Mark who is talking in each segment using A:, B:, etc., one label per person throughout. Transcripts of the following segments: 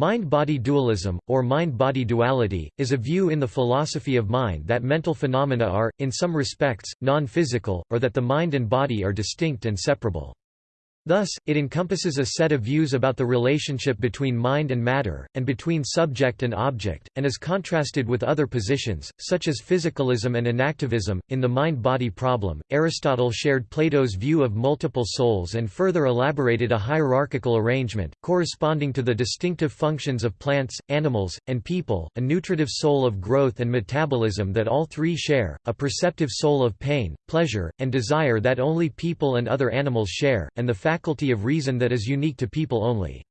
A: Mind-body dualism, or mind-body duality, is a view in the philosophy of mind that mental phenomena are, in some respects, non-physical, or that the mind and body are distinct and separable. Thus, it encompasses a set of views about the relationship between mind and matter, and between subject and object, and is contrasted with other positions, such as physicalism and enactivism. In the mind body problem, Aristotle shared Plato's view of multiple souls and further elaborated a hierarchical arrangement, corresponding to the distinctive functions of plants, animals, and people, a nutritive soul of growth and metabolism that all three share, a perceptive soul of pain, pleasure, and desire that only people and other animals share, and the faculty of reason that is unique to people only.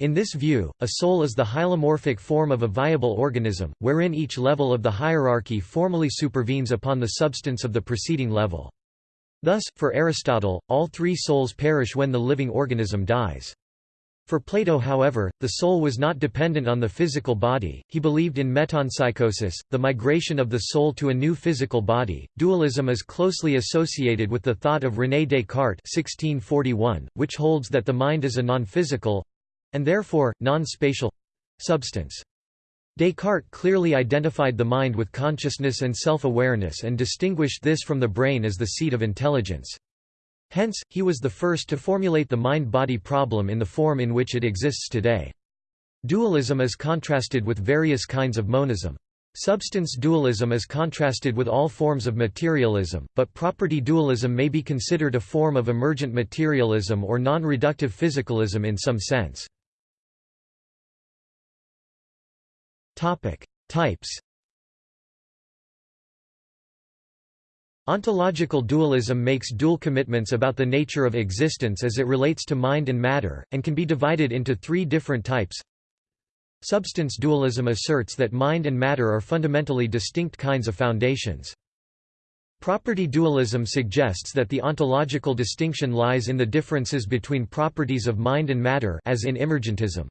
A: In this view, a soul is the hylomorphic form of a viable organism, wherein each level of the hierarchy formally supervenes upon the substance of the preceding level. Thus, for Aristotle, all three souls perish when the living organism dies. For Plato however, the soul was not dependent on the physical body, he believed in metempsychosis, the migration of the soul to a new physical body. Dualism is closely associated with the thought of René Descartes 1641, which holds that the mind is a non-physical—and therefore, non-spatial—substance. Descartes clearly identified the mind with consciousness and self-awareness and distinguished this from the brain as the seat of intelligence. Hence, he was the first to formulate the mind-body problem in the form in which it exists today. Dualism is contrasted with various kinds of monism. Substance dualism is contrasted with all forms of materialism, but property dualism may be considered a form of emergent materialism or non-reductive physicalism in some sense. Types Ontological dualism makes dual commitments about the nature of existence as it relates to mind and matter, and can be divided into three different types. Substance dualism asserts that mind and matter are fundamentally distinct kinds of foundations. Property dualism suggests that the ontological distinction lies in the differences between properties of mind and matter as in emergentism.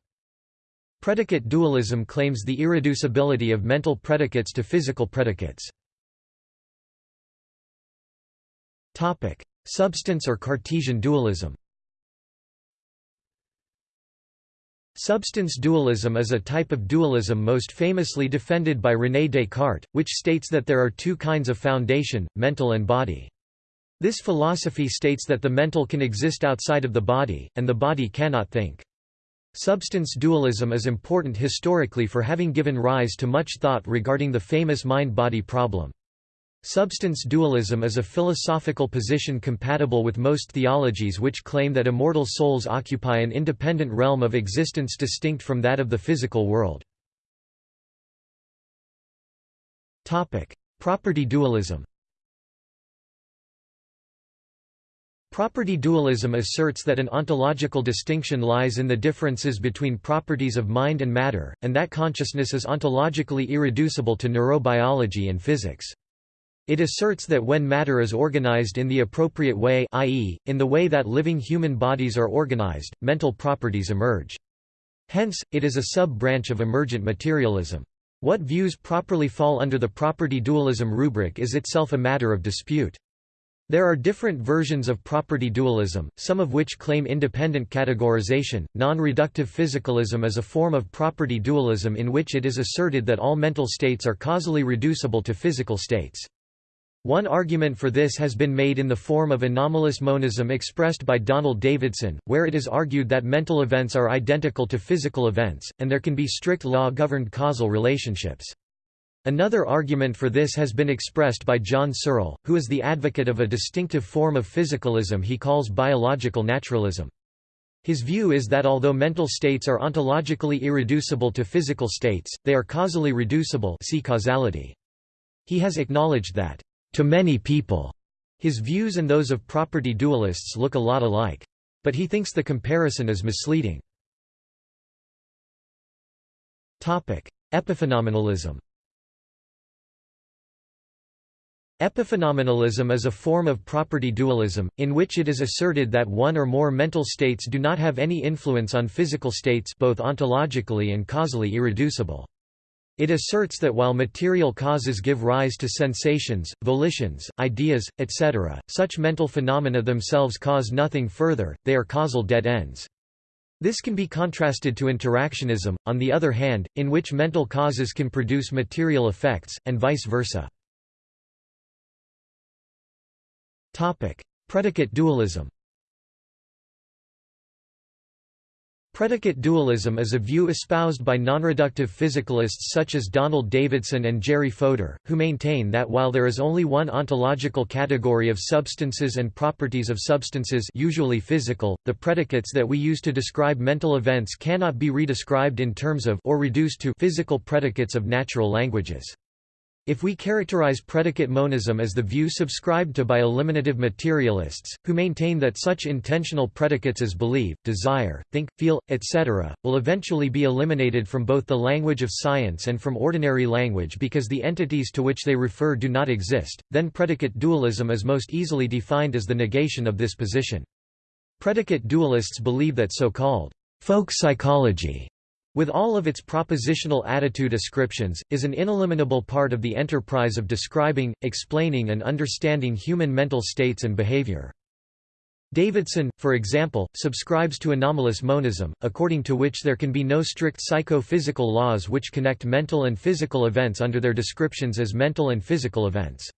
A: Predicate dualism claims the irreducibility of mental predicates to physical predicates. Topic: Substance or Cartesian dualism. Substance dualism is a type of dualism most famously defended by René Descartes, which states that there are two kinds of foundation, mental and body. This philosophy states that the mental can exist outside of the body, and the body cannot think. Substance dualism is important historically for having given rise to much thought regarding the famous mind-body problem. Substance dualism is a philosophical position compatible with most theologies which claim that immortal souls occupy an independent realm of existence distinct from that of the physical world. Property dualism Property dualism asserts that an ontological distinction lies in the differences between properties of mind and matter, and that consciousness is ontologically irreducible to neurobiology and physics. It asserts that when matter is organized in the appropriate way i.e., in the way that living human bodies are organized, mental properties emerge. Hence, it is a sub-branch of emergent materialism. What views properly fall under the property dualism rubric is itself a matter of dispute. There are different versions of property dualism, some of which claim independent categorization. Non reductive physicalism is a form of property dualism in which it is asserted that all mental states are causally reducible to physical states. One argument for this has been made in the form of anomalous monism expressed by Donald Davidson, where it is argued that mental events are identical to physical events, and there can be strict law-governed causal relationships. Another argument for this has been expressed by John Searle, who is the advocate of a distinctive form of physicalism he calls biological naturalism. His view is that although mental states are ontologically irreducible to physical states, they are causally reducible see causality. He has acknowledged that to many people. His views and those of property dualists look a lot alike. But he thinks the comparison is misleading. Epiphenomenalism Epiphenomenalism is a form of property dualism, in which it is asserted that one or more mental states do not have any influence on physical states both ontologically and causally irreducible. It asserts that while material causes give rise to sensations, volitions, ideas, etc., such mental phenomena themselves cause nothing further, they are causal dead ends. This can be contrasted to interactionism, on the other hand, in which mental causes can produce material effects, and vice versa. Predicate dualism Predicate dualism is a view espoused by nonreductive physicalists such as Donald Davidson and Jerry Fodor, who maintain that while there is only one ontological category of substances and properties of substances usually physical, the predicates that we use to describe mental events cannot be redescribed in terms of or reduced to physical predicates of natural languages. If we characterize predicate monism as the view subscribed to by eliminative materialists, who maintain that such intentional predicates as believe, desire, think, feel, etc., will eventually be eliminated from both the language of science and from ordinary language because the entities to which they refer do not exist, then predicate dualism is most easily defined as the negation of this position. Predicate dualists believe that so-called folk psychology with all of its propositional attitude ascriptions, is an ineliminable part of the enterprise of describing, explaining and understanding human mental states and behavior. Davidson, for example, subscribes to anomalous monism, according to which there can be no strict psycho-physical laws which connect mental and physical events under their descriptions as mental and physical events.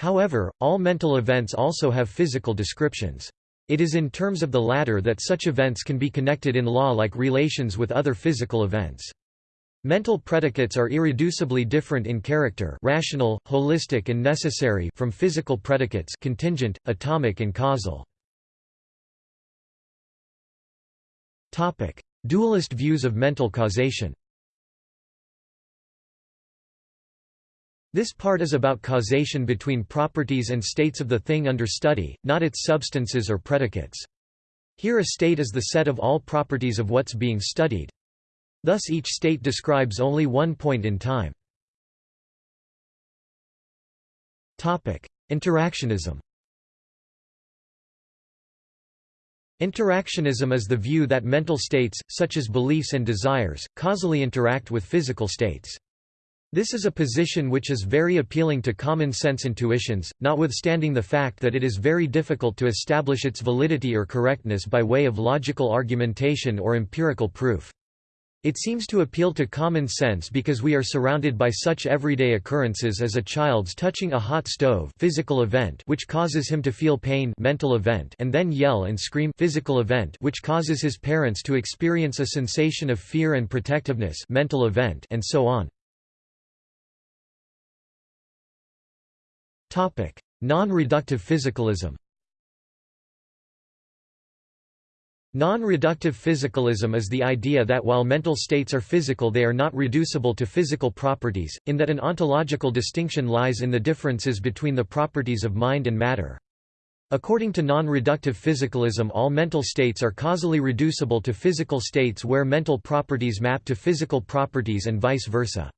A: However, all mental events also have physical descriptions. It is in terms of the latter that such events can be connected in law-like relations with other physical events. Mental predicates are irreducibly different in character rational, holistic and necessary from physical predicates contingent, atomic and causal. Dualist views of mental causation This part is about causation between properties and states of the thing under study, not its substances or predicates. Here a state is the set of all properties of what's being studied. Thus each state describes only one point in time. Interactionism Interactionism is the view that mental states, such as beliefs and desires, causally interact with physical states. This is a position which is very appealing to common-sense intuitions, notwithstanding the fact that it is very difficult to establish its validity or correctness by way of logical argumentation or empirical proof. It seems to appeal to common sense because we are surrounded by such everyday occurrences as a child's touching a hot stove physical event which causes him to feel pain mental event and then yell and scream physical event which causes his parents to experience a sensation of fear and protectiveness mental event and so on. Non-reductive physicalism Non-reductive physicalism is the idea that while mental states are physical they are not reducible to physical properties, in that an ontological distinction lies in the differences between the properties of mind and matter. According to non-reductive physicalism all mental states are causally reducible to physical states where mental properties map to physical properties and vice versa.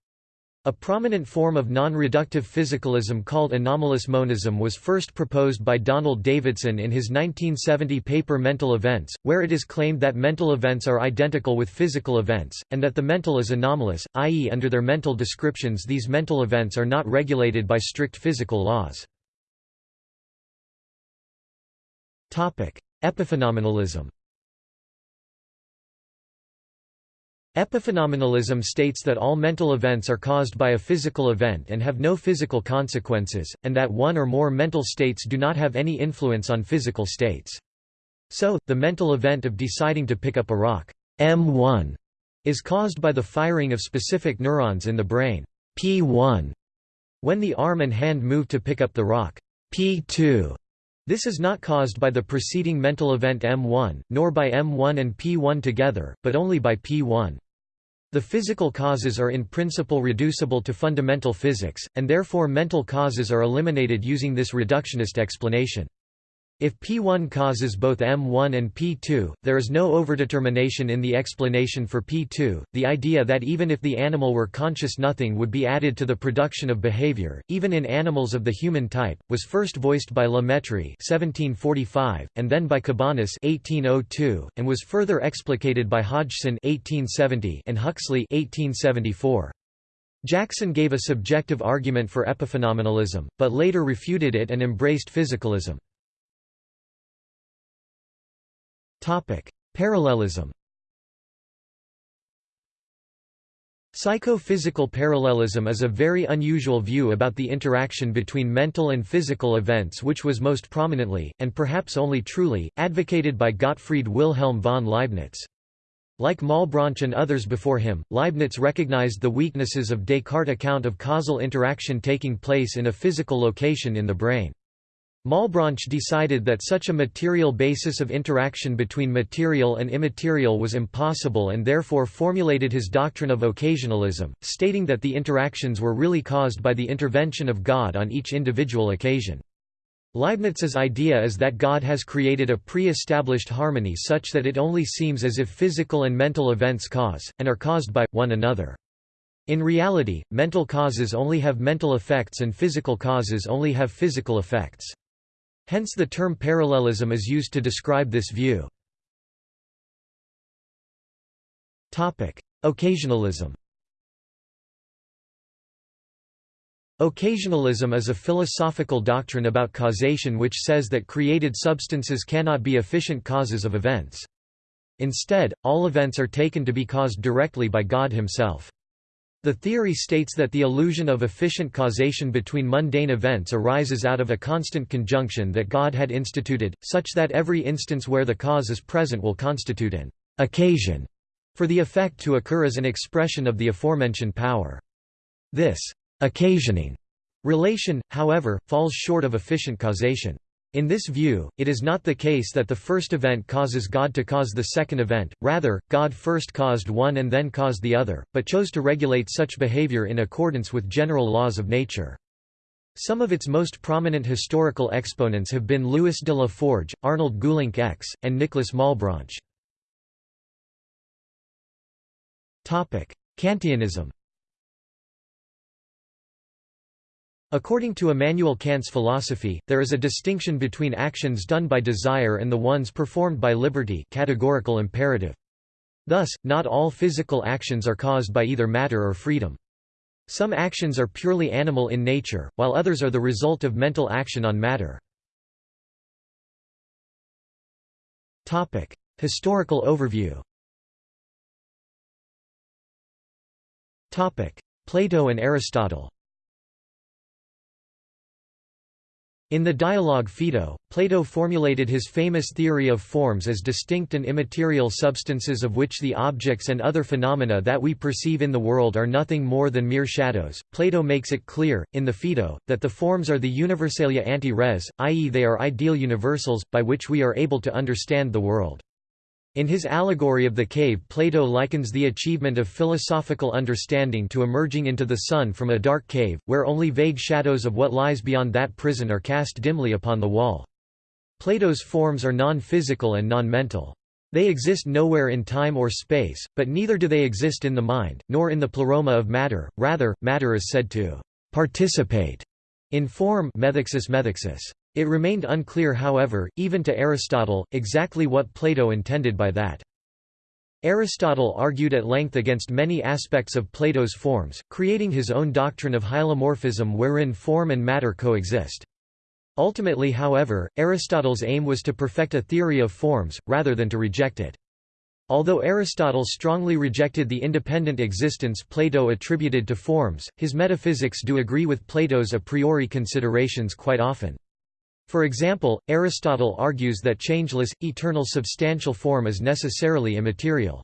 A: A prominent form of non-reductive physicalism called anomalous monism was first proposed by Donald Davidson in his 1970 paper Mental Events, where it is claimed that mental events are identical with physical events, and that the mental is anomalous, i.e. under their mental descriptions these mental events are not regulated by strict physical laws. Epiphenomenalism Epiphenomenalism states that all mental events are caused by a physical event and have no physical consequences, and that one or more mental states do not have any influence on physical states. So, the mental event of deciding to pick up a rock M1 is caused by the firing of specific neurons in the brain P1 when the arm and hand move to pick up the rock P2 this is not caused by the preceding mental event M1, nor by M1 and P1 together, but only by P1. The physical causes are in principle reducible to fundamental physics, and therefore mental causes are eliminated using this reductionist explanation. If P1 causes both M1 and P2, there is no overdetermination in the explanation for P2. The idea that even if the animal were conscious, nothing would be added to the production of behavior, even in animals of the human type, was first voiced by La Mettrie (1745) and then by Cabanis (1802), and was further explicated by Hodgson (1870) and Huxley (1874). Jackson gave a subjective argument for epiphenomenalism, but later refuted it and embraced physicalism. Topic: Parallelism. Psychophysical parallelism is a very unusual view about the interaction between mental and physical events which was most prominently, and perhaps only truly, advocated by Gottfried Wilhelm von Leibniz. Like Malebranche and others before him, Leibniz recognized the weaknesses of Descartes' account of causal interaction taking place in a physical location in the brain. Malebranche decided that such a material basis of interaction between material and immaterial was impossible and therefore formulated his doctrine of occasionalism, stating that the interactions were really caused by the intervention of God on each individual occasion. Leibniz's idea is that God has created a pre-established harmony such that it only seems as if physical and mental events cause, and are caused by, one another. In reality, mental causes only have mental effects and physical causes only have physical effects. Hence the term parallelism is used to describe this view. Occasionalism Occasionalism is a philosophical doctrine about causation which says that created substances cannot be efficient causes of events. Instead, all events are taken to be caused directly by God himself. The theory states that the illusion of efficient causation between mundane events arises out of a constant conjunction that God had instituted, such that every instance where the cause is present will constitute an occasion for the effect to occur as an expression of the aforementioned power. This occasioning relation, however, falls short of efficient causation. In this view, it is not the case that the first event causes God to cause the second event, rather, God first caused one and then caused the other, but chose to regulate such behavior in accordance with general laws of nature. Some of its most prominent historical exponents have been Louis de la Forge, Arnold Geulincx X, and Nicolas Malebranche. Kantianism According to Immanuel Kant's philosophy, there is a distinction between actions done by desire and the ones performed by liberty categorical imperative. Thus, not all physical actions are caused by either matter or freedom. Some actions are purely animal in nature, while others are the result of mental action on matter. Historical overview Plato and Aristotle In the dialogue Phaedo, Plato formulated his famous theory of forms as distinct and immaterial substances of which the objects and other phenomena that we perceive in the world are nothing more than mere shadows. Plato makes it clear, in the Phaedo, that the forms are the universalia ante res, i.e., they are ideal universals, by which we are able to understand the world. In his allegory of the cave Plato likens the achievement of philosophical understanding to emerging into the sun from a dark cave, where only vague shadows of what lies beyond that prison are cast dimly upon the wall. Plato's forms are non-physical and non-mental. They exist nowhere in time or space, but neither do they exist in the mind, nor in the pleroma of matter, rather, matter is said to «participate» in form methexis methexis. It remained unclear however, even to Aristotle, exactly what Plato intended by that. Aristotle argued at length against many aspects of Plato's forms, creating his own doctrine of hylomorphism wherein form and matter coexist. Ultimately however, Aristotle's aim was to perfect a theory of forms, rather than to reject it. Although Aristotle strongly rejected the independent existence Plato attributed to forms, his metaphysics do agree with Plato's a priori considerations quite often. For example, Aristotle argues that changeless, eternal substantial form is necessarily immaterial.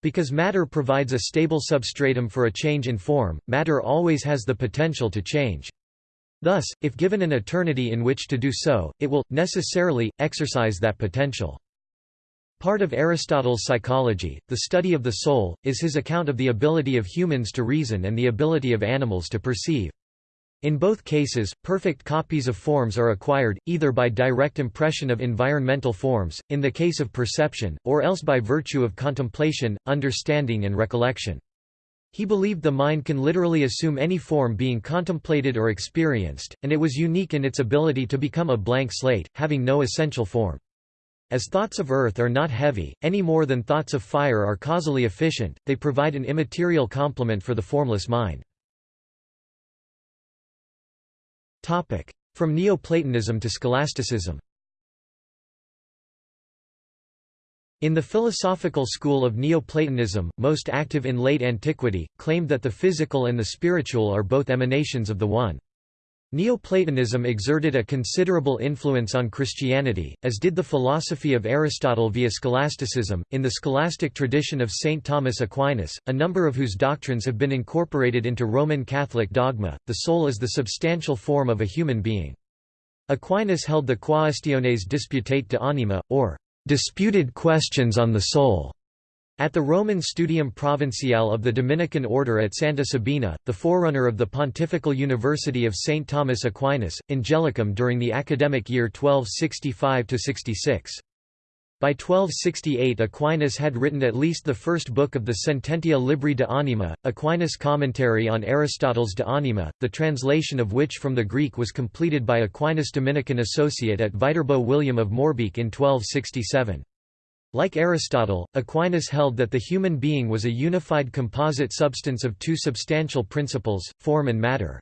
A: Because matter provides a stable substratum for a change in form, matter always has the potential to change. Thus, if given an eternity in which to do so, it will, necessarily, exercise that potential. Part of Aristotle's psychology, the study of the soul, is his account of the ability of humans to reason and the ability of animals to perceive. In both cases, perfect copies of forms are acquired, either by direct impression of environmental forms, in the case of perception, or else by virtue of contemplation, understanding and recollection. He believed the mind can literally assume any form being contemplated or experienced, and it was unique in its ability to become a blank slate, having no essential form. As thoughts of earth are not heavy, any more than thoughts of fire are causally efficient, they provide an immaterial complement for the formless mind. From Neoplatonism to scholasticism in the philosophical school of Neoplatonism, most active in late antiquity, claimed that the physical and the spiritual are both emanations of the one. Neoplatonism exerted a considerable influence on Christianity, as did the philosophy of Aristotle via scholasticism. In the scholastic tradition of St. Thomas Aquinas, a number of whose doctrines have been incorporated into Roman Catholic dogma, the soul is the substantial form of a human being. Aquinas held the Quaestiones disputatae de anima, or disputed questions on the soul. At the Roman Studium Provinciale of the Dominican Order at Santa Sabina, the forerunner of the Pontifical University of St. Thomas Aquinas, Angelicum during the academic year 1265–66. By 1268 Aquinas had written at least the first book of the Sententia Libri de Anima, Aquinas' commentary on Aristotle's De Anima, the translation of which from the Greek was completed by Aquinas' Dominican associate at Viterbo William of Moerbeke in 1267. Like Aristotle, Aquinas held that the human being was a unified composite substance of two substantial principles, form and matter.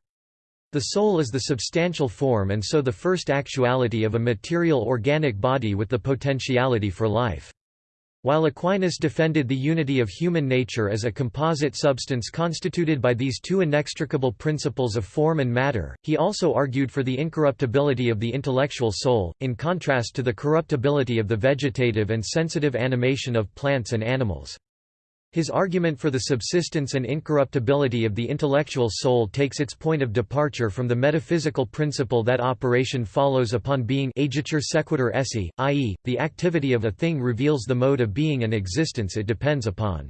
A: The soul is the substantial form and so the first actuality of a material organic body with the potentiality for life. While Aquinas defended the unity of human nature as a composite substance constituted by these two inextricable principles of form and matter, he also argued for the incorruptibility of the intellectual soul, in contrast to the corruptibility of the vegetative and sensitive animation of plants and animals. His argument for the subsistence and incorruptibility of the intellectual soul takes its point of departure from the metaphysical principle that operation follows upon being agitur sequitur esse, i.e., the activity of a thing reveals the mode of being and existence it depends upon.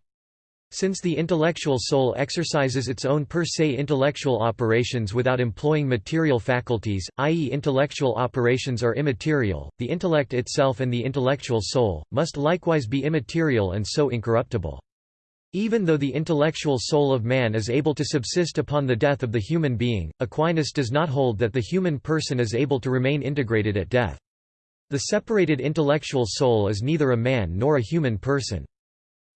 A: Since the intellectual soul exercises its own per se intellectual operations without employing material faculties, i.e. intellectual operations are immaterial, the intellect itself and the intellectual soul, must likewise be immaterial and so incorruptible. Even though the intellectual soul of man is able to subsist upon the death of the human being, Aquinas does not hold that the human person is able to remain integrated at death. The separated intellectual soul is neither a man nor a human person.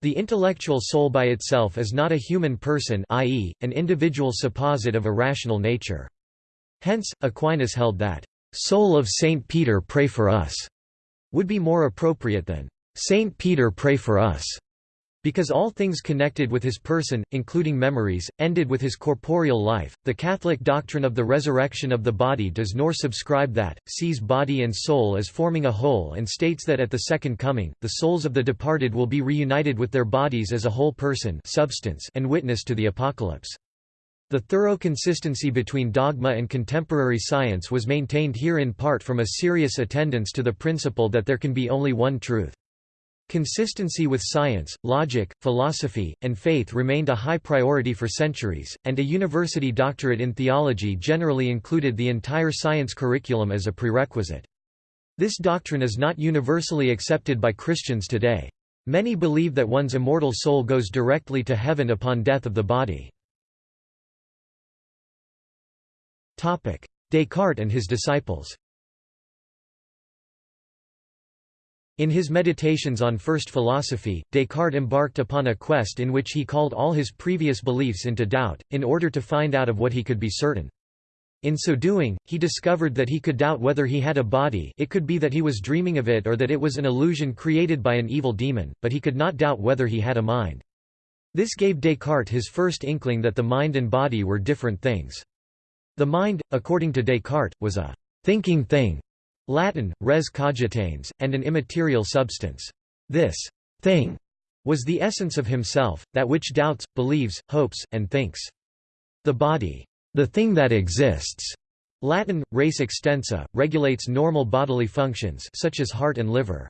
A: The intellectual soul by itself is not a human person i.e., an individual supposit of a rational nature. Hence, Aquinas held that, "'Soul of Saint Peter pray for us' would be more appropriate than "'Saint Peter pray for us' Because all things connected with his person, including memories, ended with his corporeal life, the Catholic doctrine of the resurrection of the body does nor subscribe that, sees body and soul as forming a whole and states that at the second coming, the souls of the departed will be reunited with their bodies as a whole person substance and witness to the apocalypse. The thorough consistency between dogma and contemporary science was maintained here in part from a serious attendance to the principle that there can be only one truth. Consistency with science, logic, philosophy, and faith remained a high priority for centuries, and a university doctorate in theology generally included the entire science curriculum as a prerequisite. This doctrine is not universally accepted by Christians today. Many believe that one's immortal soul goes directly to heaven upon death of the body. Descartes and his disciples In his Meditations on First Philosophy, Descartes embarked upon a quest in which he called all his previous beliefs into doubt, in order to find out of what he could be certain. In so doing, he discovered that he could doubt whether he had a body it could be that he was dreaming of it or that it was an illusion created by an evil demon, but he could not doubt whether he had a mind. This gave Descartes his first inkling that the mind and body were different things. The mind, according to Descartes, was a thinking thing, Latin, res cogitans, and an immaterial substance. This thing was the essence of himself, that which doubts, believes, hopes, and thinks. The body, the thing that exists, Latin, res extensa, regulates normal bodily functions such as heart and liver.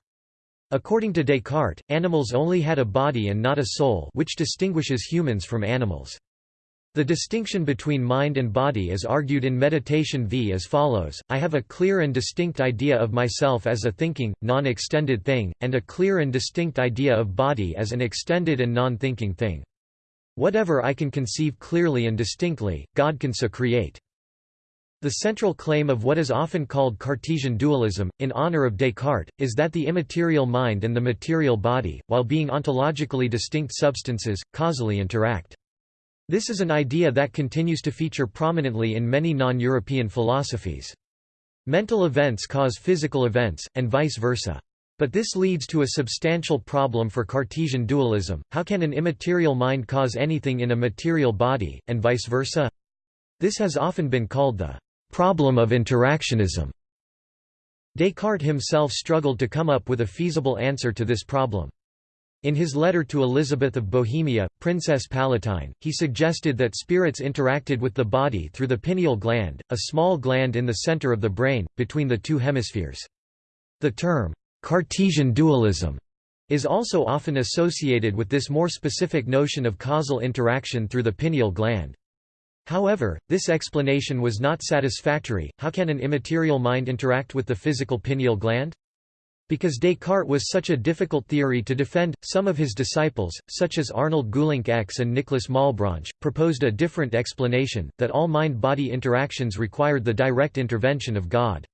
A: According to Descartes, animals only had a body and not a soul which distinguishes humans from animals. The distinction between mind and body is argued in Meditation v as follows, I have a clear and distinct idea of myself as a thinking, non-extended thing, and a clear and distinct idea of body as an extended and non-thinking thing. Whatever I can conceive clearly and distinctly, God can so create. The central claim of what is often called Cartesian dualism, in honor of Descartes, is that the immaterial mind and the material body, while being ontologically distinct substances, causally interact. This is an idea that continues to feature prominently in many non-European philosophies. Mental events cause physical events, and vice versa. But this leads to a substantial problem for Cartesian dualism, how can an immaterial mind cause anything in a material body, and vice versa? This has often been called the problem of interactionism. Descartes himself struggled to come up with a feasible answer to this problem. In his letter to Elizabeth of Bohemia, Princess Palatine, he suggested that spirits interacted with the body through the pineal gland, a small gland in the center of the brain, between the two hemispheres. The term, Cartesian dualism is also often associated with this more specific notion of causal interaction through the pineal gland. However, this explanation was not satisfactory. How can an immaterial mind interact with the physical pineal gland? Because Descartes was such a difficult theory to defend, some of his disciples, such as Arnold Geulincx and Nicholas Malebranche, proposed a different explanation, that all mind-body interactions required the direct intervention of God.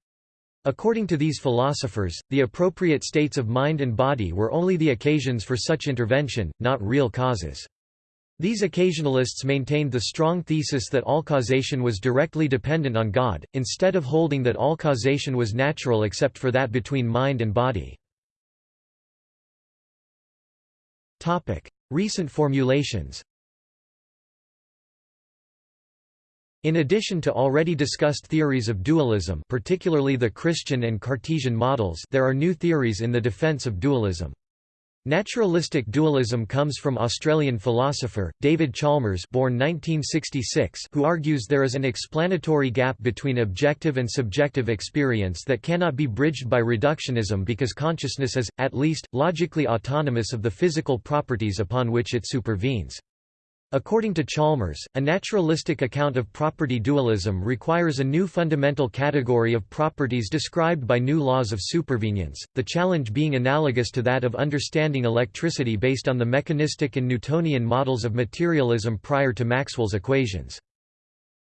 A: According to these philosophers, the appropriate states of mind and body were only the occasions for such intervention, not real causes. These occasionalists maintained the strong thesis that all causation was directly dependent on God, instead of holding that all causation was natural except for that between mind and body. Recent formulations In addition to already discussed theories of dualism particularly the Christian and Cartesian models there are new theories in the defense of dualism. Naturalistic dualism comes from Australian philosopher, David Chalmers born 1966, who argues there is an explanatory gap between objective and subjective experience that cannot be bridged by reductionism because consciousness is, at least, logically autonomous of the physical properties upon which it supervenes. According to Chalmers, a naturalistic account of property dualism requires a new fundamental category of properties described by new laws of supervenience, the challenge being analogous to that of understanding electricity based on the mechanistic and Newtonian models of materialism prior to Maxwell's equations.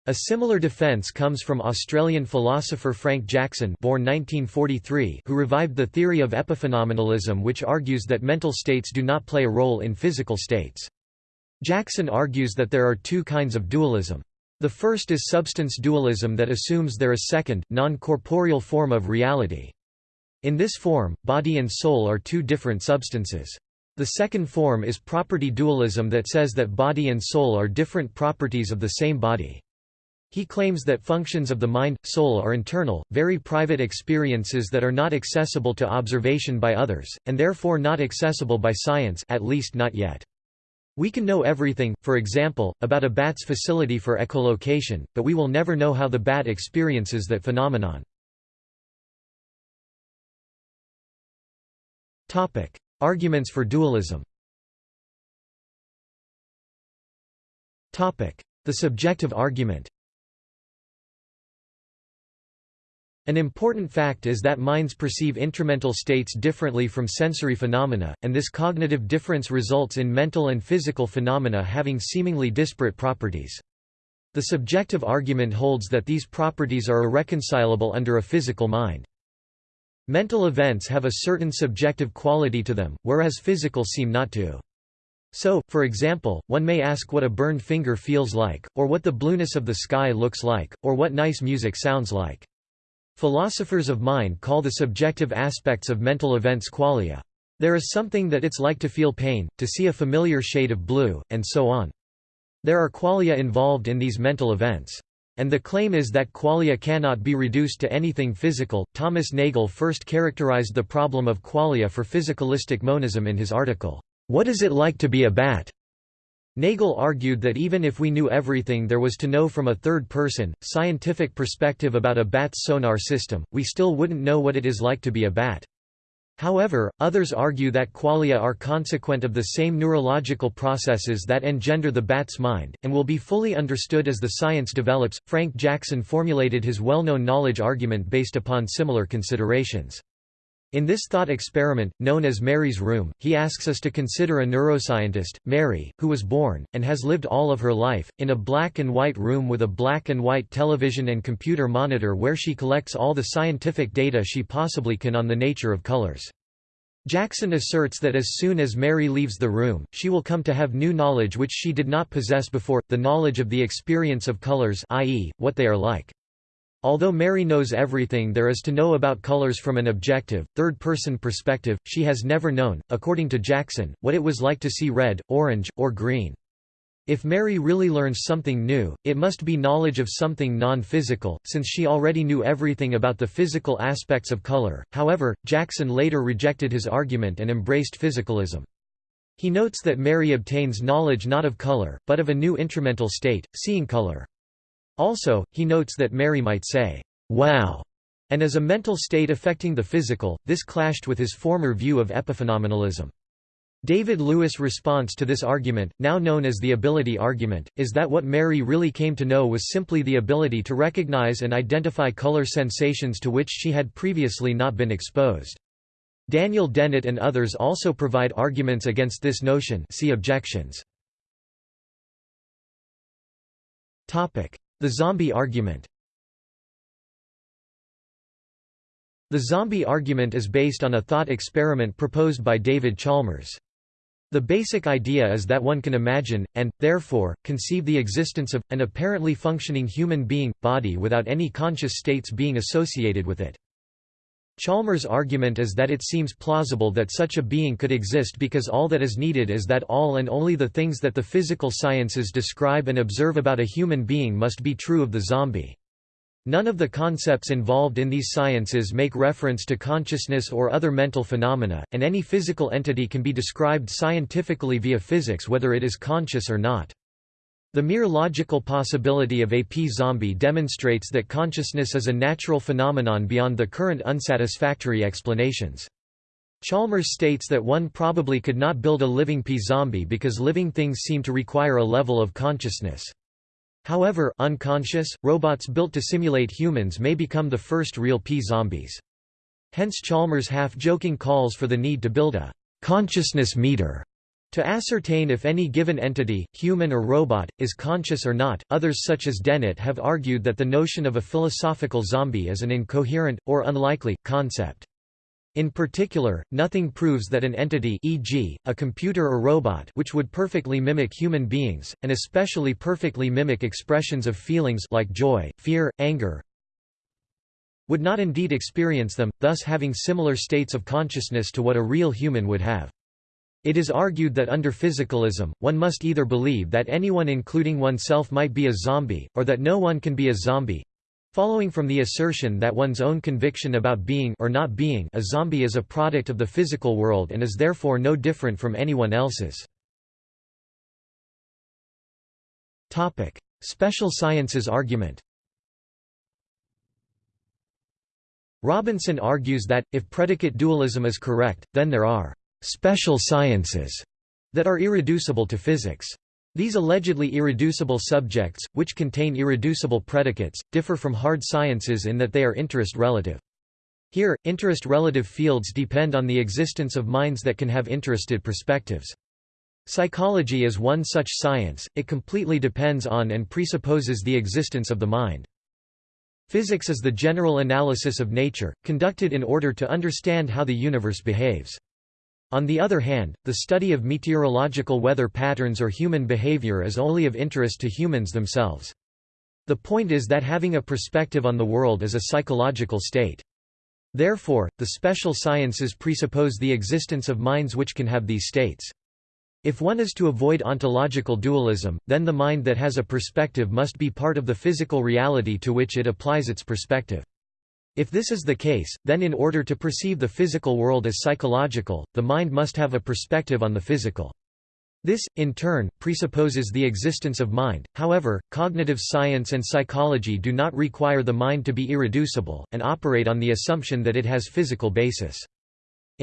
A: A similar defense comes from Australian philosopher Frank Jackson born 1943 who revived the theory of epiphenomenalism which argues that mental states do not play a role in physical states. Jackson argues that there are two kinds of dualism. The first is substance dualism that assumes there is a second, non-corporeal form of reality. In this form, body and soul are two different substances. The second form is property dualism that says that body and soul are different properties of the same body. He claims that functions of the mind, soul are internal, very private experiences that are not accessible to observation by others, and therefore not accessible by science at least not yet. We can know everything, for example, about a bat's facility for echolocation, but we will never know how the bat experiences that phenomenon. Arguments for dualism. The subjective argument An important fact is that minds perceive intramental states differently from sensory phenomena, and this cognitive difference results in mental and physical phenomena having seemingly disparate properties. The subjective argument holds that these properties are irreconcilable under a physical mind. Mental events have a certain subjective quality to them, whereas physical seem not to. So, for example, one may ask what a burned finger feels like, or what the blueness of the sky looks like, or what nice music sounds like. Philosophers of mind call the subjective aspects of mental events qualia. There is something that it's like to feel pain, to see a familiar shade of blue, and so on. There are qualia involved in these mental events. And the claim is that qualia cannot be reduced to anything physical. Thomas Nagel first characterized the problem of qualia for physicalistic monism in his article, What is it like to be a bat? Nagel argued that even if we knew everything there was to know from a third-person, scientific perspective about a bat's sonar system, we still wouldn't know what it is like to be a bat. However, others argue that qualia are consequent of the same neurological processes that engender the bat's mind, and will be fully understood as the science develops. Frank Jackson formulated his well-known knowledge argument based upon similar considerations. In this thought experiment, known as Mary's Room, he asks us to consider a neuroscientist, Mary, who was born, and has lived all of her life, in a black and white room with a black and white television and computer monitor where she collects all the scientific data she possibly can on the nature of colors. Jackson asserts that as soon as Mary leaves the room, she will come to have new knowledge which she did not possess before, the knowledge of the experience of colors i.e., what they are like. Although Mary knows everything there is to know about colors from an objective, third-person perspective, she has never known, according to Jackson, what it was like to see red, orange, or green. If Mary really learns something new, it must be knowledge of something non-physical, since she already knew everything about the physical aspects of color. However, Jackson later rejected his argument and embraced physicalism. He notes that Mary obtains knowledge not of color, but of a new intramental state, seeing color. Also, he notes that Mary might say, wow, and as a mental state affecting the physical, this clashed with his former view of epiphenomenalism. David Lewis' response to this argument, now known as the ability argument, is that what Mary really came to know was simply the ability to recognize and identify color sensations to which she had previously not been exposed. Daniel Dennett and others also provide arguments against this notion see objections. The zombie argument The zombie argument is based on a thought experiment proposed by David Chalmers. The basic idea is that one can imagine, and, therefore, conceive the existence of, an apparently functioning human being, body without any conscious states being associated with it. Chalmers' argument is that it seems plausible that such a being could exist because all that is needed is that all and only the things that the physical sciences describe and observe about a human being must be true of the zombie. None of the concepts involved in these sciences make reference to consciousness or other mental phenomena, and any physical entity can be described scientifically via physics whether it is conscious or not. The mere logical possibility of a p-zombie demonstrates that consciousness is a natural phenomenon beyond the current unsatisfactory explanations. Chalmers states that one probably could not build a living p-zombie because living things seem to require a level of consciousness. However, unconscious, robots built to simulate humans may become the first real p-zombies. Hence Chalmers' half-joking calls for the need to build a consciousness meter to ascertain if any given entity, human or robot, is conscious or not, others such as Dennett have argued that the notion of a philosophical zombie is an incoherent, or unlikely, concept. In particular, nothing proves that an entity e.g., a computer or robot which would perfectly mimic human beings, and especially perfectly mimic expressions of feelings like joy, fear, anger, would not indeed experience them, thus having similar states of consciousness to what a real human would have. It is argued that under physicalism, one must either believe that anyone including oneself might be a zombie, or that no one can be a zombie, following from the assertion that one's own conviction about being or not being a zombie is a product of the physical world and is therefore no different from anyone else's. Topic: Special sciences argument Robinson argues that, if predicate dualism is correct, then there are special sciences that are irreducible to physics. These allegedly irreducible subjects, which contain irreducible predicates, differ from hard sciences in that they are interest-relative. Here, interest-relative fields depend on the existence of minds that can have interested perspectives. Psychology is one such science, it completely depends on and presupposes the existence of the mind. Physics is the general analysis of nature, conducted in order to understand how the universe behaves. On the other hand, the study of meteorological weather patterns or human behavior is only of interest to humans themselves. The point is that having a perspective on the world is a psychological state. Therefore, the special sciences presuppose the existence of minds which can have these states. If one is to avoid ontological dualism, then the mind that has a perspective must be part of the physical reality to which it applies its perspective. If this is the case, then in order to perceive the physical world as psychological, the mind must have a perspective on the physical. This, in turn, presupposes the existence of mind, however, cognitive science and psychology do not require the mind to be irreducible, and operate on the assumption that it has physical basis.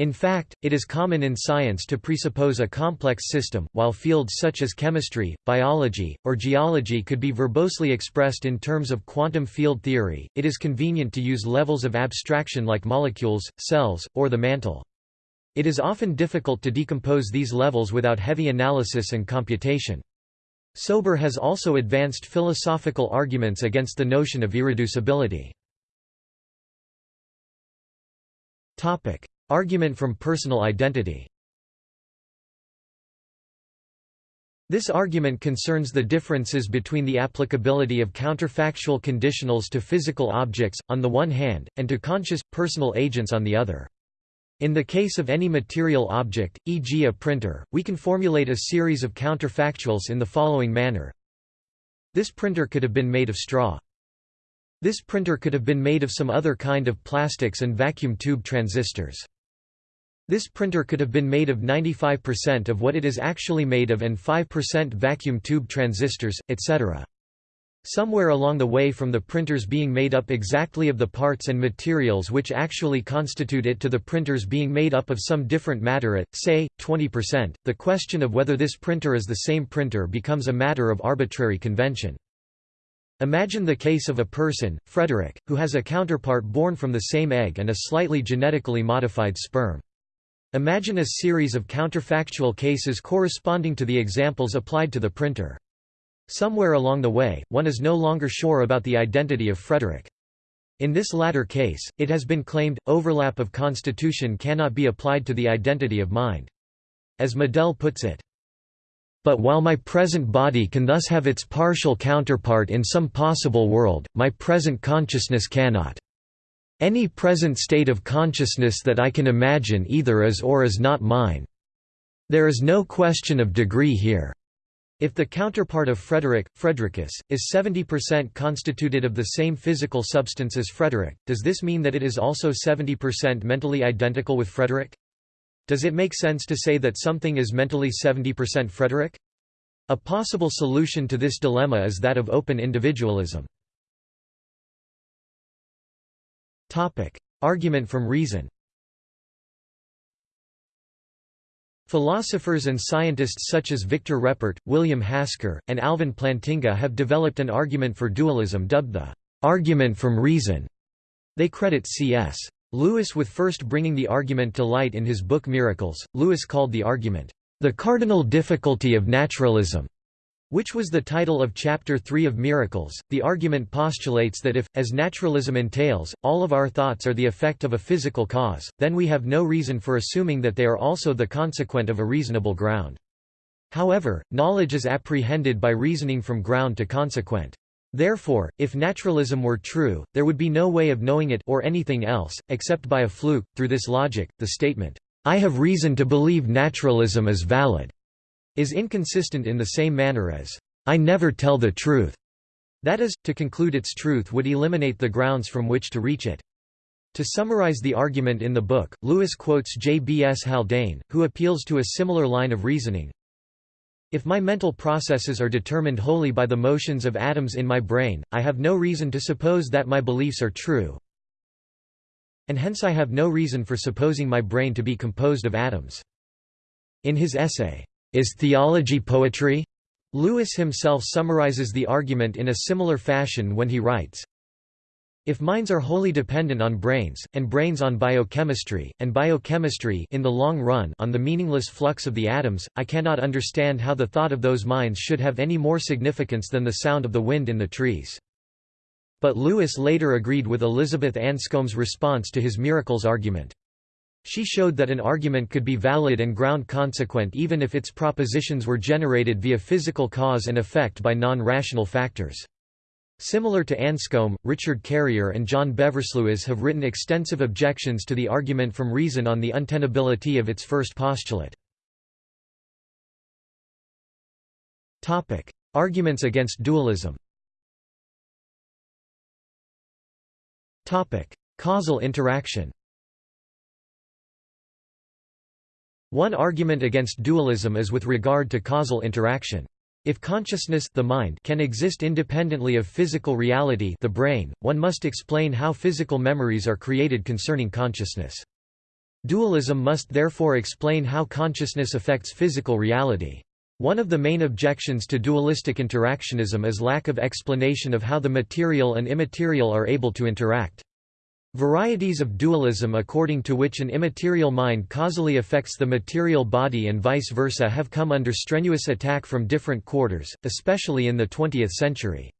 A: In fact, it is common in science to presuppose a complex system, while fields such as chemistry, biology, or geology could be verbosely expressed in terms of quantum field theory, it is convenient to use levels of abstraction like molecules, cells, or the mantle. It is often difficult to decompose these levels without heavy analysis and computation. Sober has also advanced philosophical arguments against the notion of irreducibility. Argument from personal identity This argument concerns the differences between the applicability of counterfactual conditionals to physical objects, on the one hand, and to conscious, personal agents on the other. In the case of any material object, e.g. a printer, we can formulate a series of counterfactuals in the following manner. This printer could have been made of straw. This printer could have been made of some other kind of plastics and vacuum tube transistors. This printer could have been made of 95% of what it is actually made of and 5% vacuum tube transistors, etc. Somewhere along the way from the printers being made up exactly of the parts and materials which actually constitute it to the printers being made up of some different matter at, say, 20%, the question of whether this printer is the same printer becomes a matter of arbitrary convention. Imagine the case of a person, Frederick, who has a counterpart born from the same egg and a slightly genetically modified sperm. Imagine a series of counterfactual cases corresponding to the examples applied to the printer. Somewhere along the way, one is no longer sure about the identity of Frederick. In this latter case, it has been claimed, overlap of constitution cannot be applied to the identity of mind. As Madell puts it, but while my present body can thus have its partial counterpart in some possible world, my present consciousness cannot. Any present state of consciousness that I can imagine either is or is not mine. There is no question of degree here. If the counterpart of Frederick, Fredericus, is 70% constituted of the same physical substance as Frederick, does this mean that it is also 70% mentally identical with Frederick? Does it make sense to say that something is mentally 70% Frederick? A possible solution to this dilemma is that of open individualism. Topic: Argument from reason. Philosophers and scientists such as Victor Reppert, William Hasker, and Alvin Plantinga have developed an argument for dualism dubbed the argument from reason. They credit C.S. Lewis with first bringing the argument to light in his book Miracles. Lewis called the argument, the cardinal difficulty of naturalism which was the title of Chapter 3 of Miracles. The argument postulates that if, as naturalism entails, all of our thoughts are the effect of a physical cause, then we have no reason for assuming that they are also the consequent of a reasonable ground. However, knowledge is apprehended by reasoning from ground to consequent. Therefore, if naturalism were true, there would be no way of knowing it or anything else, except by a fluke. Through this logic, the statement, I have reason to believe naturalism is valid, is inconsistent in the same manner as, I never tell the truth. That is, to conclude its truth would eliminate the grounds from which to reach it. To summarize the argument in the book, Lewis quotes J. B. S. Haldane, who appeals to a similar line of reasoning. If my mental processes are determined wholly by the motions of atoms in my brain, I have no reason to suppose that my beliefs are true. And hence I have no reason for supposing my brain to be composed of atoms. In his essay, is theology poetry? Lewis himself summarizes the argument in a similar fashion when he writes, if minds are wholly dependent on brains, and brains on biochemistry, and biochemistry in the long run on the meaningless flux of the atoms, I cannot understand how the thought of those minds should have any more significance than the sound of the wind in the trees. But Lewis later agreed with Elizabeth Anscombe's response to his miracles argument. She showed that an argument could be valid and ground consequent even if its propositions were generated via physical cause and effect by non-rational factors. Similar to Anscombe, Richard Carrier and John Beversluis have written extensive objections to the argument from reason on the untenability of its first postulate. Topic: Arguments against dualism Topic: Causal interaction One argument against dualism is with regard to causal interaction. If consciousness the mind can exist independently of physical reality the brain, one must explain how physical memories are created concerning consciousness. Dualism must therefore explain how consciousness affects physical reality. One of the main objections to dualistic interactionism is lack of explanation of how the material and immaterial are able to interact. Varieties of dualism according to which an immaterial mind causally affects the material body and vice versa have come under strenuous attack from different quarters, especially in the 20th century.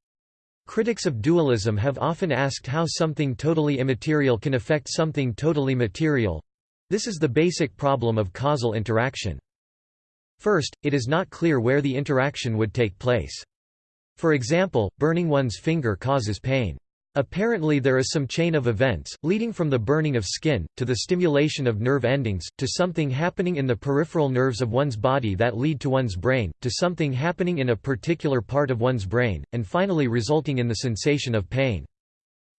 A: Critics of dualism have often asked how something totally immaterial can affect something totally material. This is the basic problem of causal interaction. First, it is not clear where the interaction would take place. For example, burning one's finger causes pain. Apparently there is some chain of events, leading from the burning of skin, to the stimulation of nerve endings, to something happening in the peripheral nerves of one's body that lead to one's brain, to something happening in a particular part of one's brain, and finally resulting in the sensation of pain.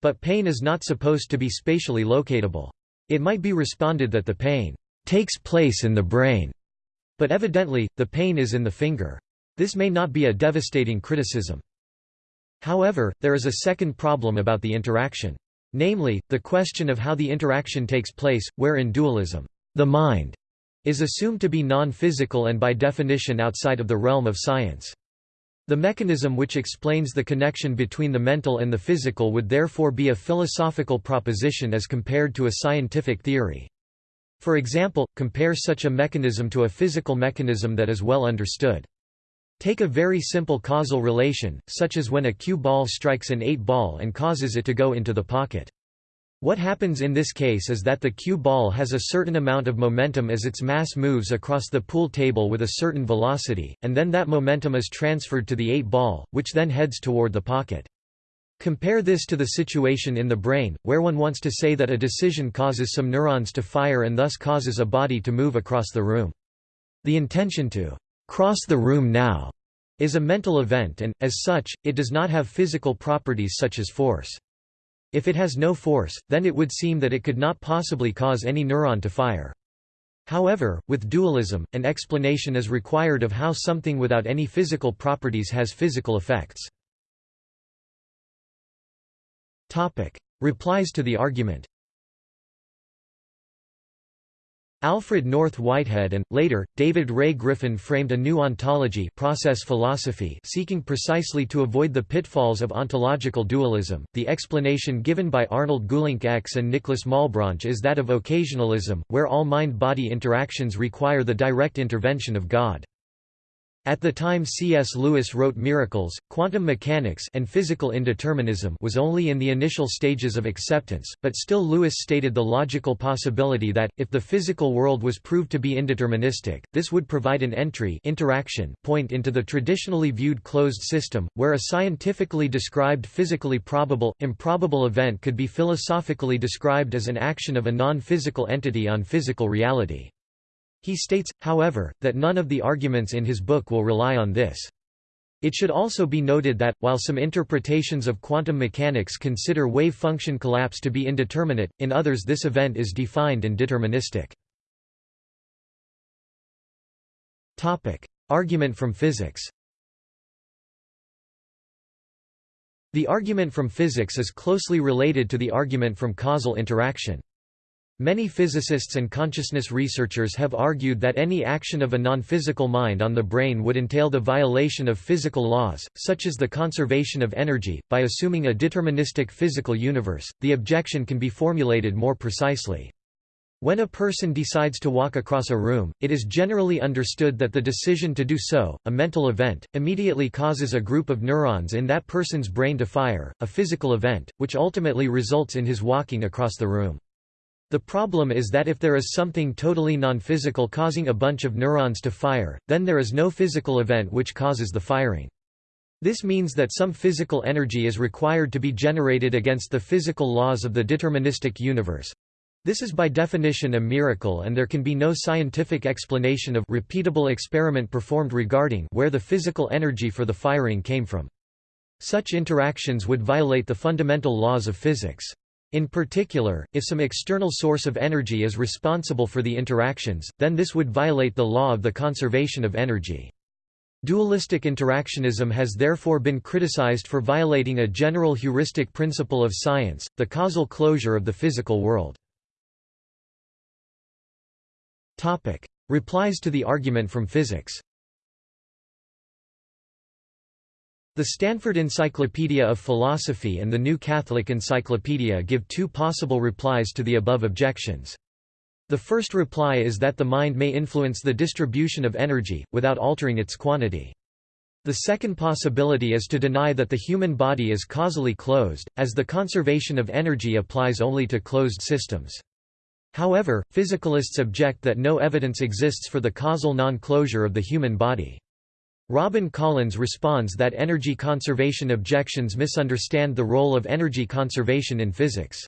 A: But pain is not supposed to be spatially locatable. It might be responded that the pain takes place in the brain, but evidently, the pain is in the finger. This may not be a devastating criticism. However, there is a second problem about the interaction. Namely, the question of how the interaction takes place, where in dualism, the mind is assumed to be non-physical and by definition outside of the realm of science. The mechanism which explains the connection between the mental and the physical would therefore be a philosophical proposition as compared to a scientific theory. For example, compare such a mechanism to a physical mechanism that is well understood. Take a very simple causal relation, such as when a cue ball strikes an 8 ball and causes it to go into the pocket. What happens in this case is that the cue ball has a certain amount of momentum as its mass moves across the pool table with a certain velocity, and then that momentum is transferred to the 8 ball, which then heads toward the pocket. Compare this to the situation in the brain, where one wants to say that a decision causes some neurons to fire and thus causes a body to move across the room. The intention to cross the room now is a mental event and, as such, it does not have physical properties such as force. If it has no force, then it would seem that it could not possibly cause any neuron to fire. However, with dualism, an explanation is required of how something without any physical properties has physical effects. Replies to the argument Alfred North Whitehead and, later, David Ray Griffin framed a new ontology process philosophy seeking precisely to avoid the pitfalls of ontological dualism. The explanation given by Arnold Geulincx X and Nicholas Malebranche is that of occasionalism, where all mind-body interactions require the direct intervention of God. At the time C.S. Lewis wrote Miracles, quantum mechanics and physical indeterminism was only in the initial stages of acceptance, but still Lewis stated the logical possibility that, if the physical world was proved to be indeterministic, this would provide an entry interaction point into the traditionally viewed closed system, where a scientifically described physically probable, improbable event could be philosophically described as an action of a non-physical entity on physical reality. He states, however, that none of the arguments in his book will rely on this. It should also be noted that, while some interpretations of quantum mechanics consider wave-function collapse to be indeterminate, in others this event is defined and deterministic. Topic Argument from physics The argument from physics is closely related to the argument from causal interaction. Many physicists and consciousness researchers have argued that any action of a non-physical mind on the brain would entail the violation of physical laws, such as the conservation of energy. By assuming a deterministic physical universe, the objection can be formulated more precisely. When a person decides to walk across a room, it is generally understood that the decision to do so, a mental event, immediately causes a group of neurons in that person's brain to fire, a physical event, which ultimately results in his walking across the room. The problem is that if there is something totally non-physical causing a bunch of neurons to fire, then there is no physical event which causes the firing. This means that some physical energy is required to be generated against the physical laws of the deterministic universe. This is by definition a miracle and there can be no scientific explanation of repeatable experiment performed regarding where the physical energy for the firing came from. Such interactions would violate the fundamental laws of physics. In particular, if some external source of energy is responsible for the interactions, then this would violate the law of the conservation of energy. Dualistic interactionism has therefore been criticized for violating a general heuristic principle of science, the causal closure of the physical world. Replies to the argument from physics The Stanford Encyclopedia of Philosophy and the New Catholic Encyclopedia give two possible replies to the above objections. The first reply is that the mind may influence the distribution of energy, without altering its quantity. The second possibility is to deny that the human body is causally closed, as the conservation of energy applies only to closed systems. However, physicalists object that no evidence exists for the causal non-closure of the human body. Robin Collins responds that energy conservation objections misunderstand the role of energy conservation in physics.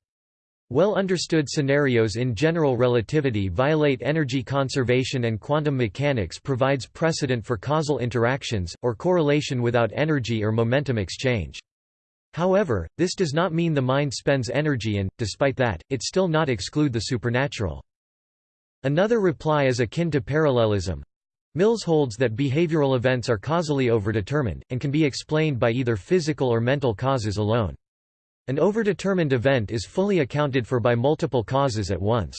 A: Well-understood scenarios in general relativity violate energy conservation and quantum mechanics provides precedent for causal interactions, or correlation without energy or momentum exchange. However, this does not mean the mind spends energy and, despite that, it still not exclude the supernatural. Another reply is akin to parallelism. Mills holds that behavioral events are causally overdetermined, and can be explained by either physical or mental causes alone. An overdetermined event is fully accounted for by multiple causes at once.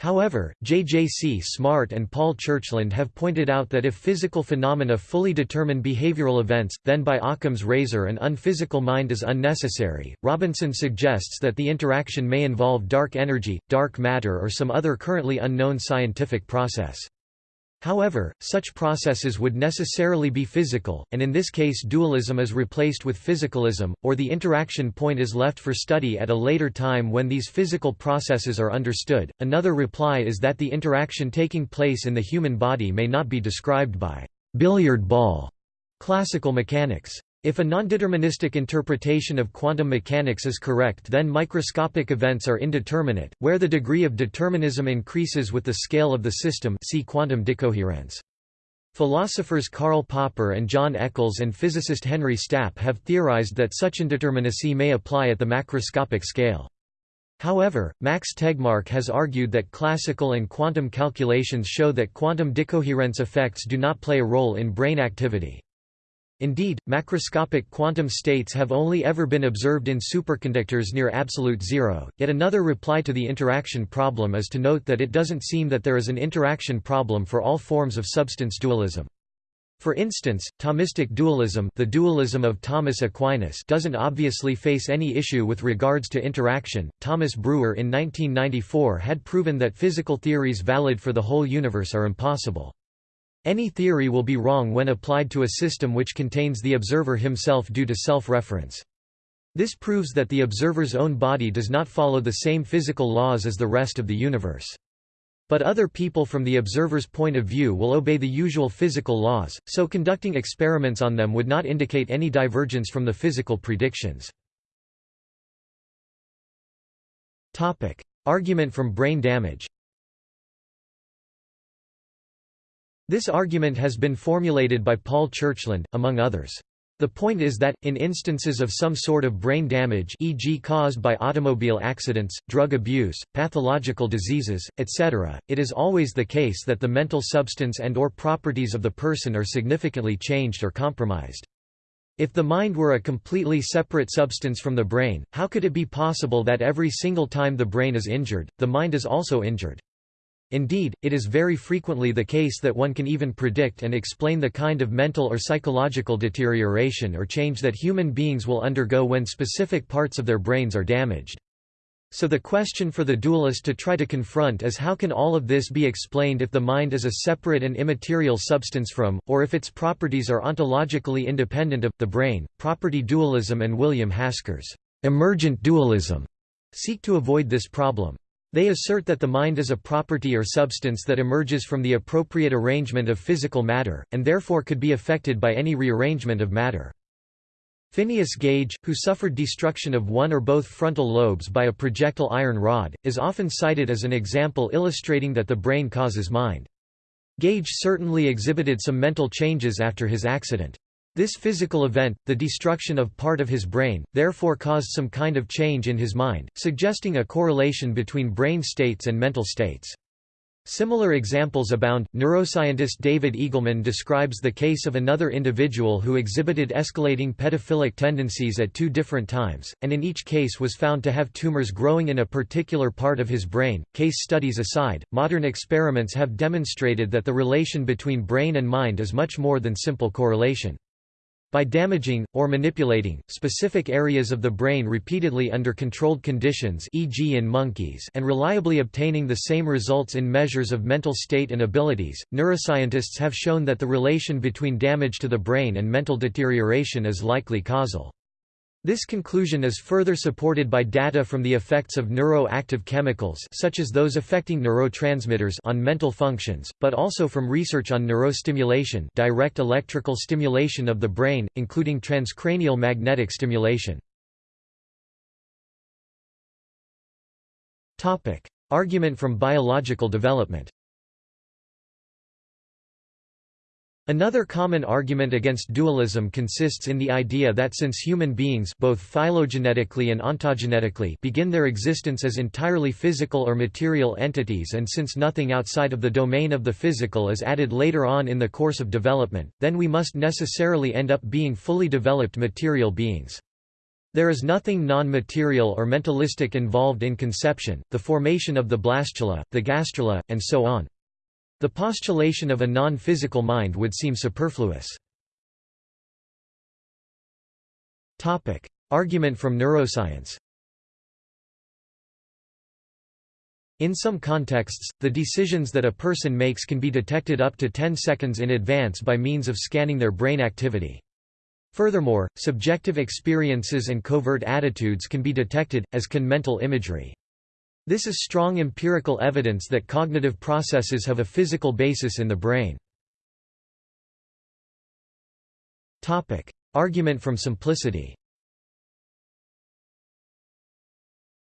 A: However, J.J.C. Smart and Paul Churchland have pointed out that if physical phenomena fully determine behavioral events, then by Occam's razor an unphysical mind is unnecessary. Robinson suggests that the interaction may involve dark energy, dark matter, or some other currently unknown scientific process. However, such processes would necessarily be physical, and in this case dualism is replaced with physicalism, or the interaction point is left for study at a later time when these physical processes are understood. Another reply is that the interaction taking place in the human body may not be described by billiard ball classical mechanics. If a nondeterministic interpretation of quantum mechanics is correct then microscopic events are indeterminate, where the degree of determinism increases with the scale of the system see quantum decoherence. Philosophers Karl Popper and John Eccles and physicist Henry Stapp have theorized that such indeterminacy may apply at the macroscopic scale. However, Max Tegmark has argued that classical and quantum calculations show that quantum decoherence effects do not play a role in brain activity. Indeed, macroscopic quantum states have only ever been observed in superconductors near absolute zero. Yet another reply to the interaction problem is to note that it doesn't seem that there is an interaction problem for all forms of substance dualism. For instance, Thomistic dualism, the dualism of Thomas Aquinas, doesn't obviously face any issue with regards to interaction. Thomas Breuer in 1994 had proven that physical theories valid for the whole universe are impossible. Any theory will be wrong when applied to a system which contains the observer himself due to self-reference. This proves that the observer's own body does not follow the same physical laws as the rest of the universe. But other people from the observer's point of view will obey the usual physical laws, so conducting experiments on them would not indicate any divergence from the physical predictions. Argument from brain damage This argument has been formulated by Paul Churchland, among others. The point is that, in instances of some sort of brain damage e.g. caused by automobile accidents, drug abuse, pathological diseases, etc., it is always the case that the mental substance and or properties of the person are significantly changed or compromised. If the mind were a completely separate substance from the brain, how could it be possible that every single time the brain is injured, the mind is also injured? Indeed, it is very frequently the case that one can even predict and explain the kind of mental or psychological deterioration or change that human beings will undergo when specific parts of their brains are damaged. So the question for the dualist to try to confront is how can all of this be explained if the mind is a separate and immaterial substance from, or if its properties are ontologically independent of, the brain. Property dualism and William Hasker's emergent dualism seek to avoid this problem. They assert that the mind is a property or substance that emerges from the appropriate arrangement of physical matter, and therefore could be affected by any rearrangement of matter. Phineas Gage, who suffered destruction of one or both frontal lobes by a projectile iron rod, is often cited as an example illustrating that the brain causes mind. Gage certainly exhibited some mental changes after his accident. This physical event, the destruction of part of his brain, therefore caused some kind of change in his mind, suggesting a correlation between brain states and mental states. Similar examples abound. Neuroscientist David Eagleman describes the case of another individual who exhibited escalating pedophilic tendencies at two different times, and in each case was found to have tumors growing in a particular part of his brain. Case studies aside, modern experiments have demonstrated that the relation between brain and mind is much more than simple correlation. By damaging, or manipulating, specific areas of the brain repeatedly under controlled conditions e.g. in monkeys and reliably obtaining the same results in measures of mental state and abilities, neuroscientists have shown that the relation between damage to the brain and mental deterioration is likely causal. This conclusion is further supported by data from the effects of neuroactive chemicals such as those affecting neurotransmitters on mental functions, but also from research on neurostimulation direct electrical stimulation of the brain, including transcranial magnetic stimulation. Argument from biological development Another common argument against dualism consists in the idea that since human beings both phylogenetically and ontogenetically begin their existence as entirely physical or material entities and since nothing outside of the domain of the physical is added later on in the course of development, then we must necessarily end up being fully developed material beings. There is nothing non-material or mentalistic involved in conception, the formation of the blastula, the gastrula, and so on. The postulation of a non-physical mind would seem superfluous. Topic: Argument from neuroscience In some contexts, the decisions that a person makes can be detected up to 10 seconds in advance by means of scanning their brain activity. Furthermore, subjective experiences and covert attitudes can be detected, as can mental imagery. This is strong empirical evidence that cognitive processes have a physical basis in the brain. Topic: Argument from simplicity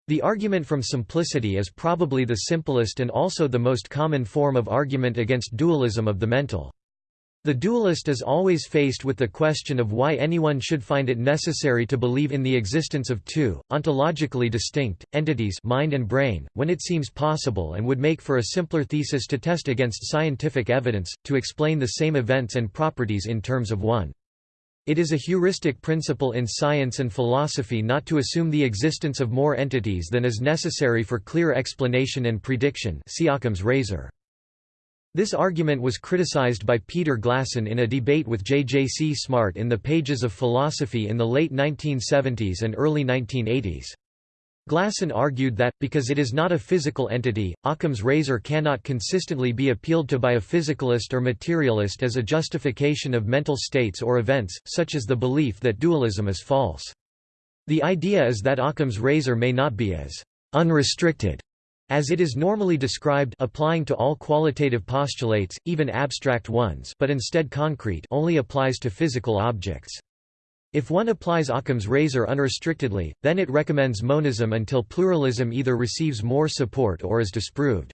A: The argument from simplicity is probably the simplest and also the most common form of argument against dualism of the mental. The dualist is always faced with the question of why anyone should find it necessary to believe in the existence of two, ontologically distinct, entities mind and brain, when it seems possible and would make for a simpler thesis to test against scientific evidence, to explain the same events and properties in terms of one. It is a heuristic principle in science and philosophy not to assume the existence of more entities than is necessary for clear explanation and prediction see Occam's razor. This argument was criticized by Peter Glassen in a debate with J. J. C. Smart in the pages of philosophy in the late 1970s and early 1980s. Glassen argued that, because it is not a physical entity, Occam's razor cannot consistently be appealed to by a physicalist or materialist as a justification of mental states or events, such as the belief that dualism is false. The idea is that Occam's razor may not be as unrestricted as it is normally described applying to all qualitative postulates, even abstract ones but instead concrete only applies to physical objects. If one applies Occam's razor unrestrictedly, then it recommends monism until pluralism either receives more support or is disproved.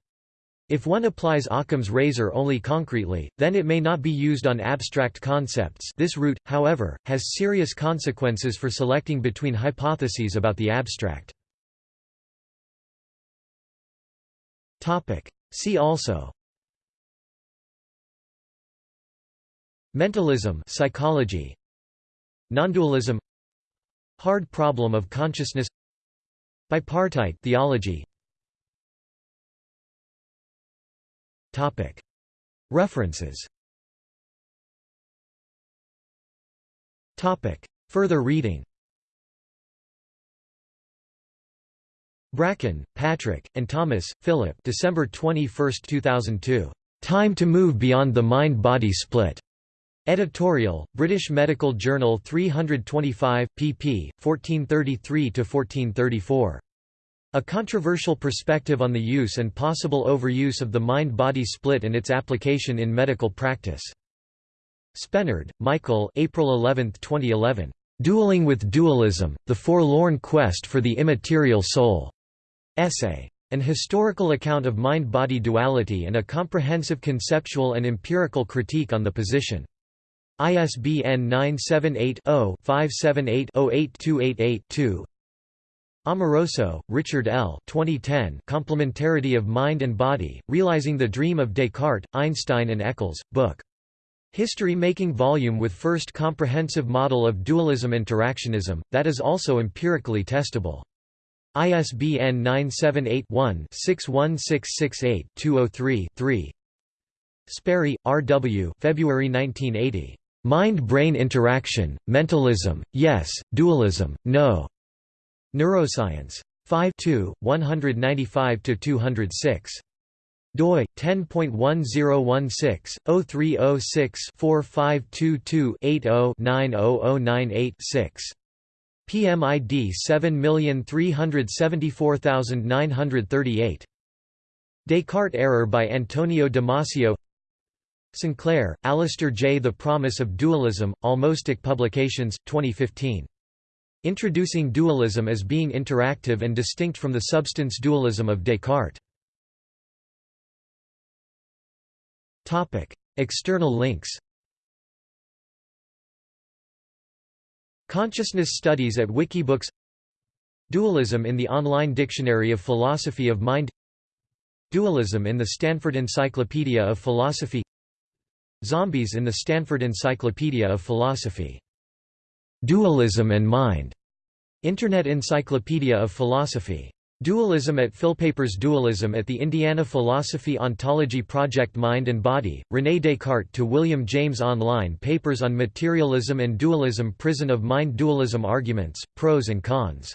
A: If one applies Occam's razor only concretely, then it may not be used on abstract concepts this route, however, has serious consequences for selecting between hypotheses about the abstract. See also. Mentalism psychology. Nondualism. Hard problem of consciousness. Bipartite theology. Topic. References. Topic. Further reading Bracken, Patrick, and Thomas, Philip December 21, 2002. Time to Move Beyond the Mind-Body Split. Editorial, British Medical Journal 325, pp. 1433–1434. A controversial perspective on the use and possible overuse of the mind-body split and its application in medical practice. Spenard, Michael April 11, 2011. Dueling with Dualism, The Forlorn Quest for the Immaterial Soul. Essay. An historical account of mind-body duality and a comprehensive conceptual and empirical critique on the position. ISBN 978-0-578-08288-2 Amoroso, Richard L. 2010 Complementarity of Mind and Body, Realizing the Dream of Descartes, Einstein and Eccles, book. History-making volume with first comprehensive model of dualism-interactionism, that is also empirically testable. ISBN 978-1-61668-203-3 Sperry, R. W. February 1980. Mind-Brain Interaction, Mentalism, Yes, Dualism, No. Neuroscience. 5 195–206 doi 10.1016 PMID 7374938. Descartes error by Antonio Damasio Sinclair, Alistair J. The Promise of Dualism, Almostic Publications, 2015. Introducing dualism as being interactive and distinct from the substance dualism of Descartes. External links Consciousness Studies at Wikibooks Dualism in the Online Dictionary of Philosophy of Mind Dualism in the Stanford Encyclopedia of Philosophy Zombies in the Stanford Encyclopedia of Philosophy. Dualism and Mind. Internet Encyclopedia of Philosophy. Dualism at Philpapers Dualism at the Indiana Philosophy Ontology Project Mind and Body, René Descartes to William James Online Papers on Materialism and Dualism Prison of Mind Dualism Arguments, Pros and Cons